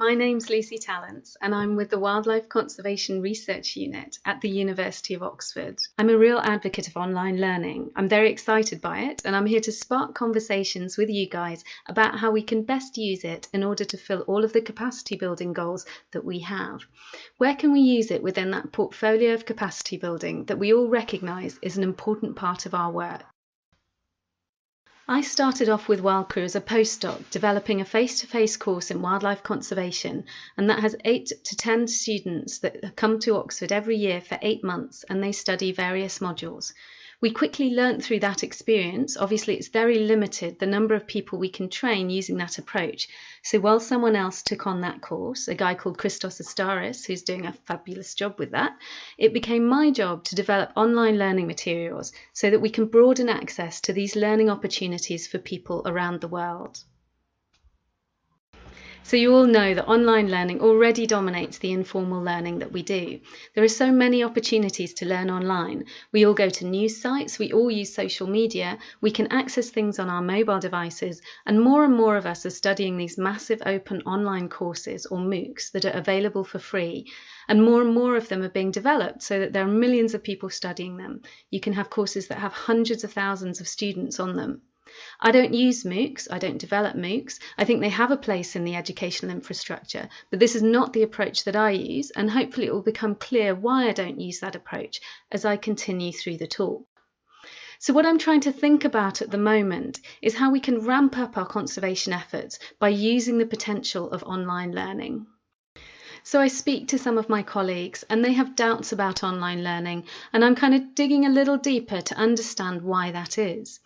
My name's Lucy Tallents, and I'm with the Wildlife Conservation Research Unit at the University of Oxford. I'm a real advocate of online learning. I'm very excited by it, and I'm here to spark conversations with you guys about how we can best use it in order to fill all of the capacity building goals that we have. Where can we use it within that portfolio of capacity building that we all recognise is an important part of our work? I started off with WildCRU as a postdoc, developing a face to face course in wildlife conservation, and that has eight to 10 students that come to Oxford every year for eight months and they study various modules. We quickly learnt through that experience. Obviously, it's very limited the number of people we can train using that approach. So, while someone else took on that course, a guy called Christos Astaras, who's doing a fabulous job with that, it became my job to develop online learning materials so that we can broaden access to these learning opportunities for people around the world. So you all know that online learning already dominates the informal learning that we do. There are so many opportunities to learn online. We all go to news sites, we all use social media, we can access things on our mobile devices, and more and more of us are studying these massive open online courses or MOOCs that are available for free. And more and more of them are being developed so that there are millions of people studying them. You can have courses that have hundreds of thousands of students on them. I don't use MOOCs, I don't develop MOOCs. I think they have a place in the educational infrastructure, but this is not the approach that I use, and hopefully it will become clear why I don't use that approach as I continue through the talk. So, what I'm trying to think about at the moment is how we can ramp up our conservation efforts by using the potential of online learning. So I speak to some of my colleagues and they have doubts about online learning, and I'm kind of digging a little deeper to understand why that is.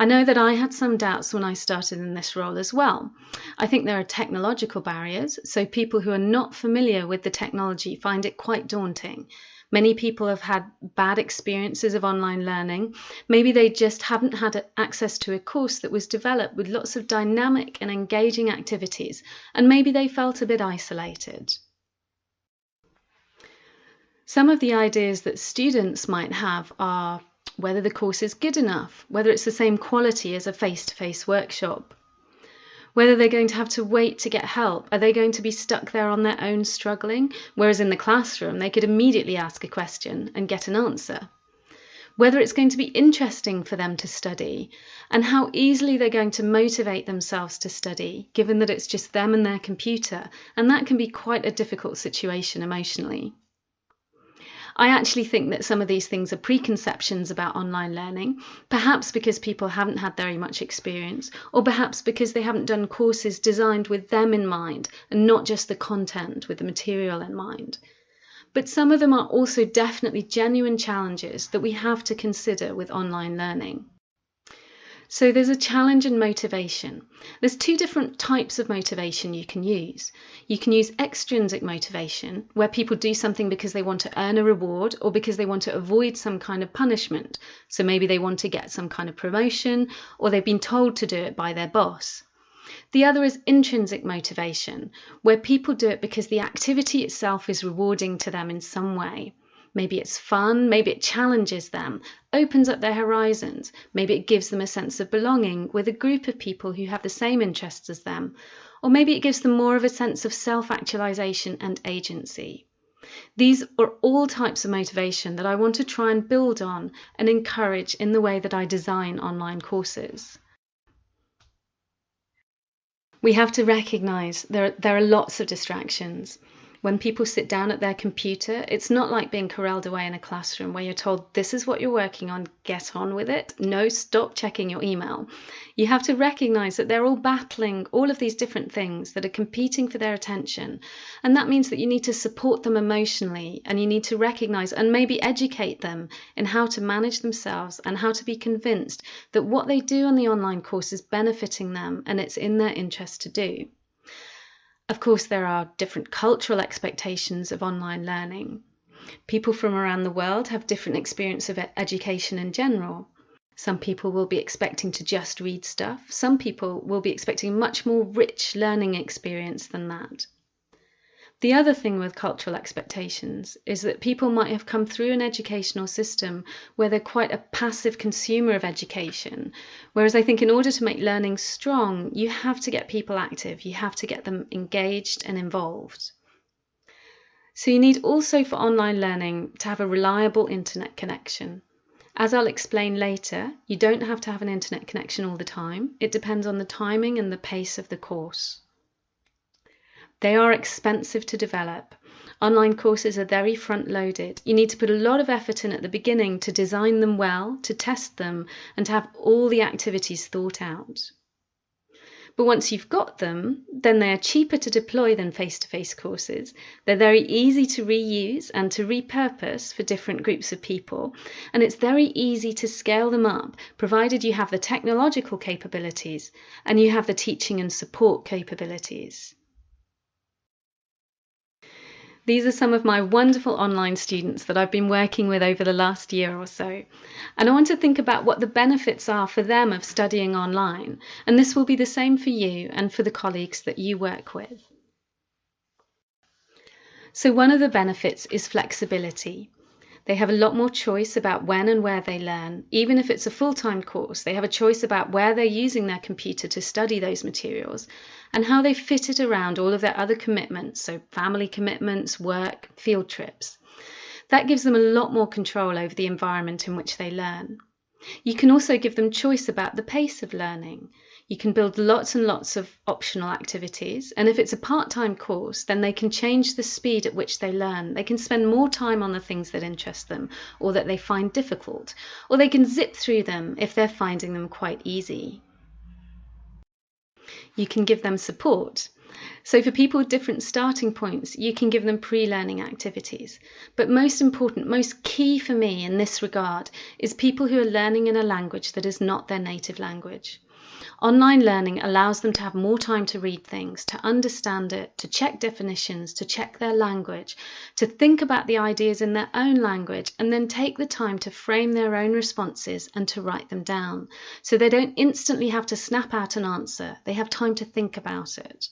I know that I had some doubts when I started in this role as well. I think there are technological barriers, so people who are not familiar with the technology find it quite daunting. Many people have had bad experiences of online learning. Maybe they just haven't had access to a course that was developed with lots of dynamic and engaging activities, and maybe they felt a bit isolated. Some of the ideas that students might have are whether the course is good enough, whether it's the same quality as a face to face workshop, whether they're going to have to wait to get help. Are they going to be stuck there on their own struggling? Whereas in the classroom, they could immediately ask a question and get an answer. Whether it's going to be interesting for them to study, and how easily they're going to motivate themselves to study, given that it's just them and their computer, and that can be quite a difficult situation emotionally. I actually think that some of these things are preconceptions about online learning, perhaps because people haven't had very much experience, or perhaps because they haven't done courses designed with them in mind and not just the content with the material in mind. But some of them are also definitely genuine challenges that we have to consider with online learning. So there's a challenge and motivation. There's two different types of motivation you can use. You can use extrinsic motivation, where people do something because they want to earn a reward or because they want to avoid some kind of punishment. So maybe they want to get some kind of promotion or they've been told to do it by their boss. The other is intrinsic motivation, where people do it because the activity itself is rewarding to them in some way. Maybe it's fun, maybe it challenges them, opens up their horizons, maybe it gives them a sense of belonging with a group of people who have the same interests as them, or maybe it gives them more of a sense of self actualization and agency. These are all types of motivation that I want to try and build on and encourage in the way that I design online courses. We have to recognize there, there are lots of distractions when people sit down at their computer, it's not like being corralled away in a classroom where you're told, this is what you're working on, get on with it. No, stop checking your email. You have to recognize that they're all battling all of these different things that are competing for their attention. And that means that you need to support them emotionally and you need to recognize and maybe educate them in how to manage themselves and how to be convinced that what they do on the online course is benefiting them and it's in their interest to do. Of course, there are different cultural expectations of online learning. People from around the world have different experience of education in general. Some people will be expecting to just read stuff. Some people will be expecting much more rich learning experience than that. The other thing with cultural expectations is that people might have come through an educational system where they're quite a passive consumer of education. Whereas I think in order to make learning strong, you have to get people active, you have to get them engaged and involved. So you need also for online learning to have a reliable internet connection. As I'll explain later, you don't have to have an internet connection all the time. It depends on the timing and the pace of the course. They are expensive to develop. Online courses are very front loaded. You need to put a lot of effort in at the beginning to design them well, to test them, and to have all the activities thought out. But once you've got them, then they are cheaper to deploy than face to face courses. They're very easy to reuse and to repurpose for different groups of people. And it's very easy to scale them up, provided you have the technological capabilities and you have the teaching and support capabilities. These are some of my wonderful online students that I've been working with over the last year or so. And I want to think about what the benefits are for them of studying online. And this will be the same for you and for the colleagues that you work with. So, one of the benefits is flexibility. They have a lot more choice about when and where they learn. Even if it's a full time course, they have a choice about where they're using their computer to study those materials and how they fit it around all of their other commitments, so family commitments, work, field trips. That gives them a lot more control over the environment in which they learn. You can also give them choice about the pace of learning. You can build lots and lots of optional activities. And if it's a part time course, then they can change the speed at which they learn. They can spend more time on the things that interest them or that they find difficult, or they can zip through them if they're finding them quite easy. You can give them support. So, for people with different starting points, you can give them pre learning activities. But most important, most key for me in this regard is people who are learning in a language that is not their native language. Online learning allows them to have more time to read things, to understand it, to check definitions, to check their language, to think about the ideas in their own language, and then take the time to frame their own responses and to write them down. So they don't instantly have to snap out an answer, they have time to think about it.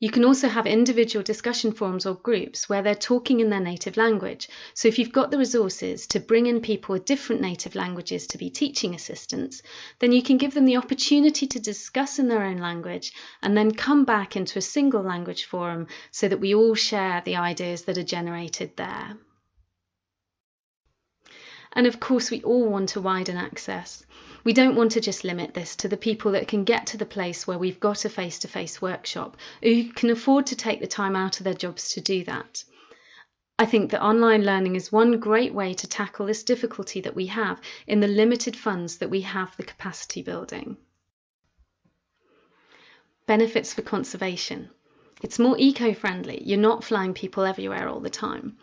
You can also have individual discussion forums or groups where they're talking in their native language. So if you've got the resources to bring in people with different native languages to be teaching assistants, then you can give them the opportunity to discuss in their own language and then come back into a single language forum so that we all share the ideas that are generated there. And of course, we all want to widen access. We don't want to just limit this to the people that can get to the place where we've got a face to face workshop, who can afford to take the time out of their jobs to do that. I think that online learning is one great way to tackle this difficulty that we have in the limited funds that we have for capacity building. Benefits for conservation. It's more eco friendly. You're not flying people everywhere all the time.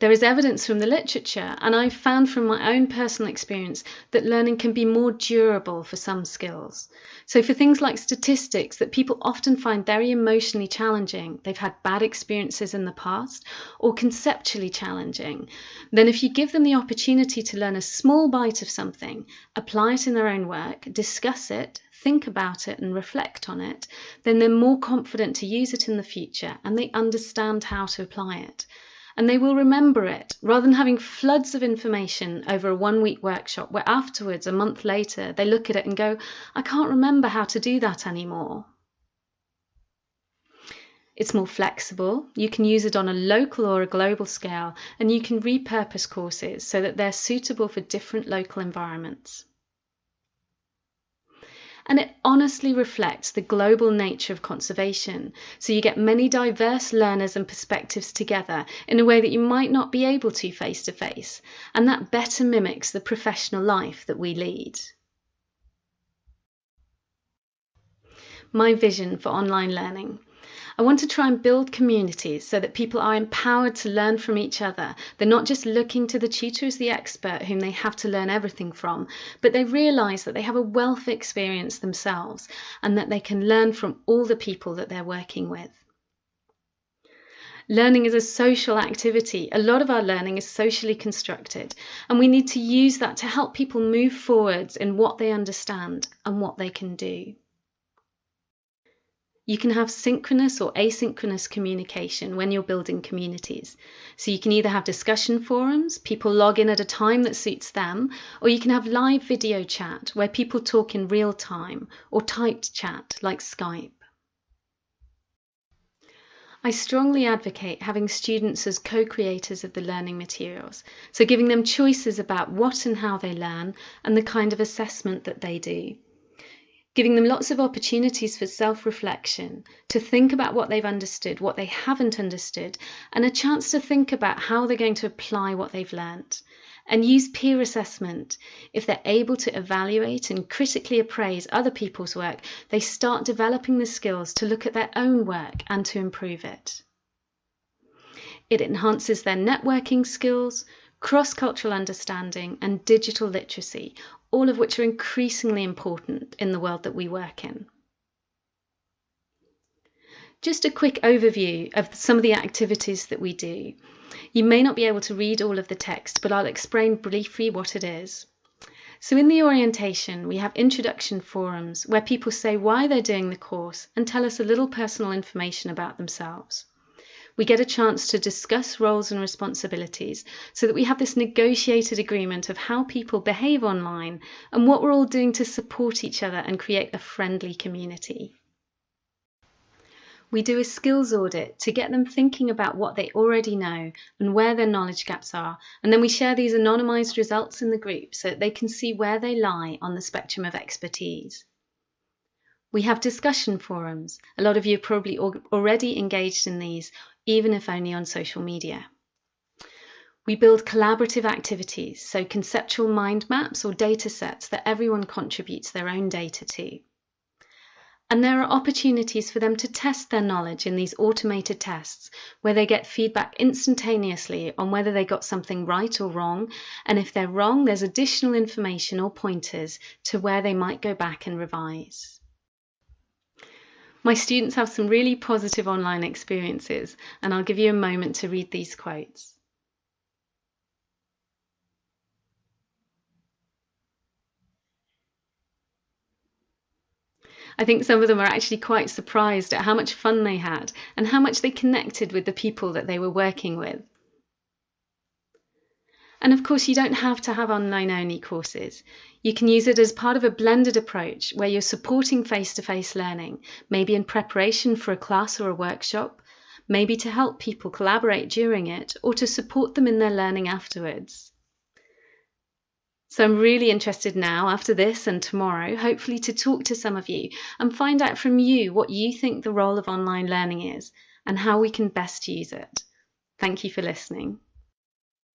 There is evidence from the literature, and I've found from my own personal experience that learning can be more durable for some skills. So, for things like statistics that people often find very emotionally challenging, they've had bad experiences in the past, or conceptually challenging, then if you give them the opportunity to learn a small bite of something, apply it in their own work, discuss it, think about it and reflect on it, then they're more confident to use it in the future and they understand how to apply it and they will remember it rather than having floods of information over a one week workshop where afterwards, a month later, they look at it and go, I can't remember how to do that anymore. It's more flexible. You can use it on a local or a global scale, and you can repurpose courses so that they're suitable for different local environments and it honestly reflects the global nature of conservation. So you get many diverse learners and perspectives together in a way that you might not be able to face to face, and that better mimics the professional life that we lead. My vision for online learning. I want to try and build communities so that people are empowered to learn from each other. They're not just looking to the tutor as the expert whom they have to learn everything from, but they realise that they have a wealth of experience themselves and that they can learn from all the people that they're working with. Learning is a social activity. A lot of our learning is socially constructed, and we need to use that to help people move forwards in what they understand and what they can do. You can have synchronous or asynchronous communication when you're building communities. So you can either have discussion forums, people log in at a time that suits them, or you can have live video chat where people talk in real time, or typed chat like Skype. I strongly advocate having students as co creators of the learning materials, so giving them choices about what and how they learn and the kind of assessment that they do giving them lots of opportunities for self reflection, to think about what they've understood, what they haven't understood, and a chance to think about how they're going to apply what they've learnt. And use peer assessment. If they're able to evaluate and critically appraise other people's work, they start developing the skills to look at their own work and to improve it. It enhances their networking skills, cross cultural understanding, and digital literacy, all of which are increasingly important in the world that we work in. Just a quick overview of some of the activities that we do. You may not be able to read all of the text, but I'll explain briefly what it is. So, in the orientation, we have introduction forums where people say why they're doing the course and tell us a little personal information about themselves we get a chance to discuss roles and responsibilities so that we have this negotiated agreement of how people behave online and what we're all doing to support each other and create a friendly community. We do a skills audit to get them thinking about what they already know and where their knowledge gaps are, and then we share these anonymised results in the group so that they can see where they lie on the spectrum of expertise. We have discussion forums. A lot of you are probably already engaged in these even if only on social media. We build collaborative activities, so conceptual mind maps or data sets that everyone contributes their own data to. And there are opportunities for them to test their knowledge in these automated tests where they get feedback instantaneously on whether they got something right or wrong. And if they're wrong, there's additional information or pointers to where they might go back and revise. My students have some really positive online experiences, and I'll give you a moment to read these quotes. I think some of them are actually quite surprised at how much fun they had and how much they connected with the people that they were working with. And of course, you don't have to have online only courses. You can use it as part of a blended approach where you're supporting face to face learning, maybe in preparation for a class or a workshop, maybe to help people collaborate during it, or to support them in their learning afterwards. So I'm really interested now, after this and tomorrow, hopefully to talk to some of you and find out from you what you think the role of online learning is and how we can best use it. Thank you for listening.